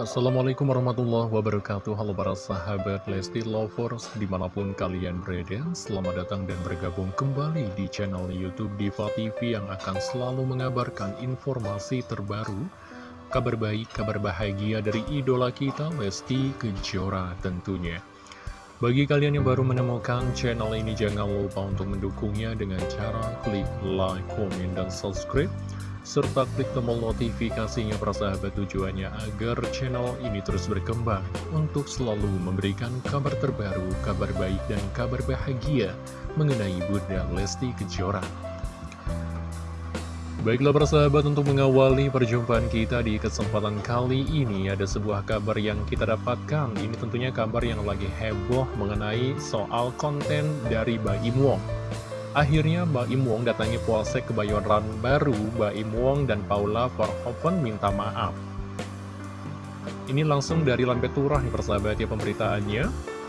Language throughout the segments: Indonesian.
Assalamualaikum warahmatullahi wabarakatuh. Halo para sahabat Lesti Lovers Di mana pun kalian berada Selamat datang dan bergabung kembali di channel Youtube Diva TV Yang akan selalu mengabarkan informasi terbaru Kabar baik, kabar bahagia dari idola kita Lesti Kejora tentunya. Bagi kalian yang baru menemukan channel ini, jangan lupa untuk mendukungnya dengan cara klik like, komen, dan subscribe serta klik tombol notifikasinya para sahabat tujuannya agar channel ini terus berkembang untuk selalu memberikan kabar terbaru, kabar baik dan kabar bahagia mengenai Bunda Lesti Kejora. Baiklah para sahabat untuk mengawali perjumpaan kita di kesempatan kali ini ada sebuah kabar yang kita dapatkan ini tentunya kabar yang lagi heboh mengenai soal konten dari Mbak Im Wong Akhirnya Mbak Im Wong datangi polsek kebayoran baru, Mbak Im Wong dan Paula Verhoeven minta maaf. Ini langsung dari lampe turah nih persahabat ya pemberitaannya.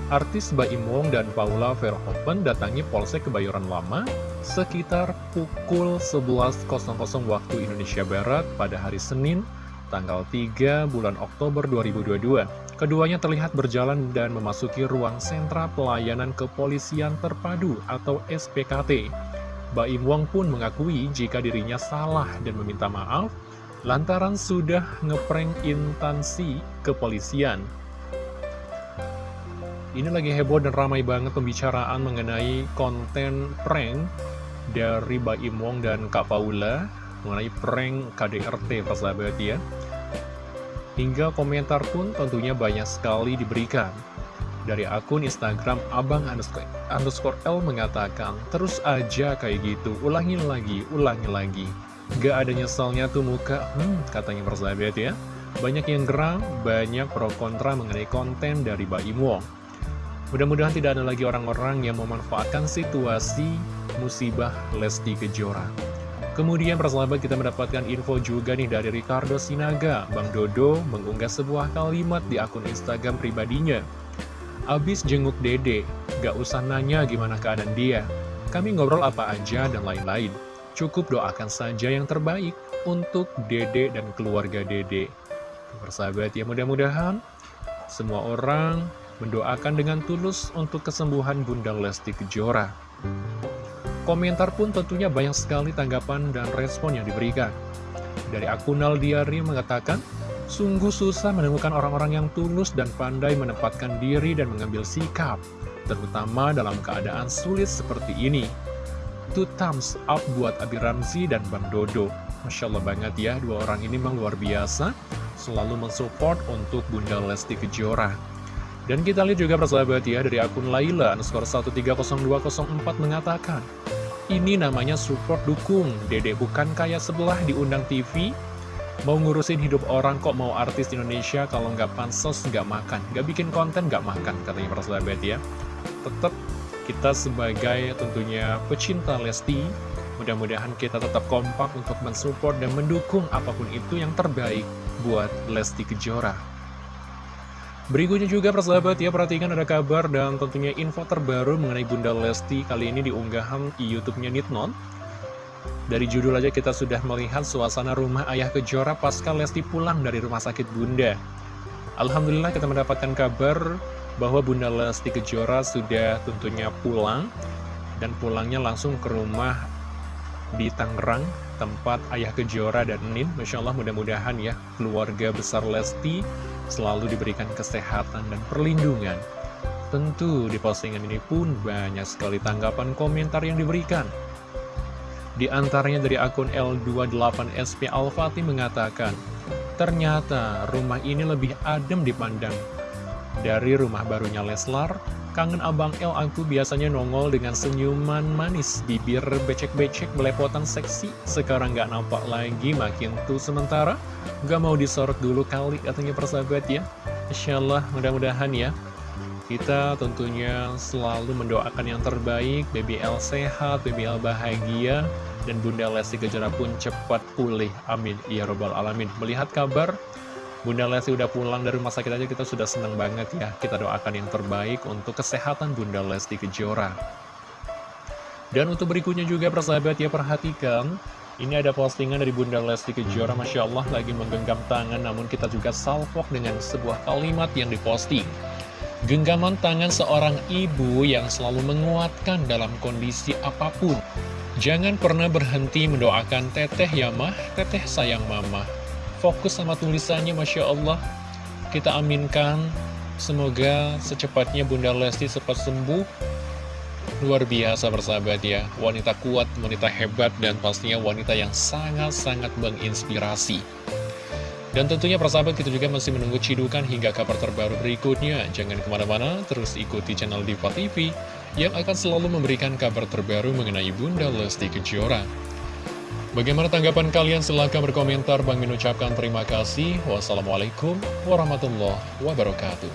Artis Mbak Im Wong dan Paula Verhoeven datangi polsek kebayoran lama sekitar pukul 11.00 waktu Indonesia Barat pada hari Senin, tanggal 3 bulan Oktober 2022. Keduanya terlihat berjalan dan memasuki ruang sentra pelayanan kepolisian terpadu atau SPKT. Baim Wong pun mengakui jika dirinya salah dan meminta maaf lantaran sudah ngeprank intansi kepolisian. Ini lagi heboh dan ramai banget pembicaraan mengenai konten prank dari Baim Wong dan Kak Paula mengenai prank KDRT persahabat ya. Hingga komentar pun tentunya banyak sekali diberikan. Dari akun Instagram Abang underscore L mengatakan, terus aja kayak gitu, ulangi lagi, ulangi lagi. Gak ada nyesalnya tuh muka, hmm, katanya persahabat ya. Banyak yang geram, banyak pro kontra mengenai konten dari Baim Wong. Mudah-mudahan tidak ada lagi orang-orang yang memanfaatkan situasi musibah Lesti Kejora. Kemudian persahabat kita mendapatkan info juga nih dari Ricardo Sinaga. Bang Dodo mengunggah sebuah kalimat di akun Instagram pribadinya. Abis jenguk dede, gak usah nanya gimana keadaan dia. Kami ngobrol apa aja dan lain-lain. Cukup doakan saja yang terbaik untuk dede dan keluarga dede. Persahabat ya mudah-mudahan semua orang mendoakan dengan tulus untuk kesembuhan Bunda Lesti Kejora Komentar pun tentunya banyak sekali tanggapan dan respon yang diberikan. Dari akun Diary mengatakan, Sungguh susah menemukan orang-orang yang tulus dan pandai menempatkan diri dan mengambil sikap, terutama dalam keadaan sulit seperti ini. Two thumbs up buat Abi Ramzi dan Bang Dodo. Masya Allah banget ya, dua orang ini memang luar biasa, selalu mensupport untuk Bunda Lesti Kejora. Dan kita lihat juga persahabat ya, dari akun Laila, underscore 130204 mengatakan, ini namanya support dukung, dedek bukan kayak sebelah diundang TV, mau ngurusin hidup orang kok mau artis Indonesia kalau nggak pansos nggak makan, nggak bikin konten nggak makan, katanya para sahabat ya. Tetap kita sebagai tentunya pecinta Lesti, mudah-mudahan kita tetap kompak untuk mensupport dan mendukung apa pun itu yang terbaik buat Lesti Kejora. Berikutnya juga persahabat ya, perhatikan ada kabar dan tentunya info terbaru mengenai Bunda Lesti kali ini di unggahan Youtube-nya Nitnon. Dari judul aja kita sudah melihat suasana rumah ayah kejora pasca Lesti pulang dari rumah sakit Bunda. Alhamdulillah kita mendapatkan kabar bahwa Bunda Lesti Kejora sudah tentunya pulang dan pulangnya langsung ke rumah di Tangerang tempat ayah Kejora dan Nin Masya Allah mudah-mudahan ya keluarga besar Lesti selalu diberikan kesehatan dan perlindungan. Tentu di postingan ini pun banyak sekali tanggapan komentar yang diberikan. Di antaranya dari akun L28SP Alfati mengatakan, Ternyata rumah ini lebih adem dipandang. Dari rumah barunya Leslar, kangen Abang L aku biasanya nongol dengan senyuman manis, bibir becek-becek belepotan seksi, sekarang gak nampak lagi makin tuh sementara. Gak mau disorot dulu kali katanya persahabat ya. Insya Allah mudah-mudahan ya. Kita tentunya selalu mendoakan yang terbaik. BBL sehat, BBL bahagia. Dan Bunda Lesti Kejora pun cepat pulih. Amin. Ya Robbal Alamin. Melihat kabar Bunda Lesti udah pulang dari rumah sakit aja kita sudah senang banget ya Kita doakan yang terbaik untuk kesehatan Bunda Lesti Kejora Dan untuk berikutnya juga persahabat ya perhatikan Ini ada postingan dari Bunda Lesti Kejora, Masya Allah lagi menggenggam tangan, namun kita juga salvok dengan sebuah kalimat yang diposting. Genggaman tangan seorang ibu yang selalu menguatkan dalam kondisi apa pun. Jangan pernah berhenti mendoakan teteh ya mah, teteh sayang mama. Fokus sama tulisannya, Masya Allah. Kita aminkan, semoga secepatnya Bunda Lesti cepat sembuh Luar biasa bersahabat ya, wanita kuat, wanita hebat, dan pastinya wanita yang sangat-sangat menginspirasi. Dan tentunya persahabat kita juga masih menunggu cidukan hingga kabar terbaru berikutnya. Jangan ke mana-mana, terus ikuti channel Diva TV yang akan selalu memberikan kabar terbaru mengenai Bunda Lesti Kejora. Bagaimana tanggapan kalian? Silahkan berkomentar. Bang mengucapkan terima kasih. Wassalamualaikum warahmatullahi wabarakatuh.